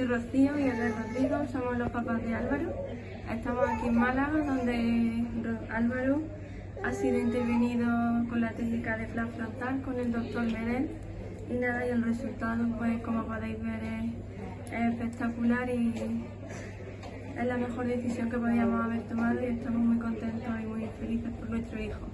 soy Rocío y él es Rodrigo, somos los papás de Álvaro. Estamos aquí en Málaga, donde Álvaro ha sido intervenido con la técnica de flap frontal con el doctor Medel. Y nada, y el resultado, pues como podéis ver, es, es espectacular y es la mejor decisión que podíamos haber tomado y estamos muy contentos y muy felices por nuestro hijo.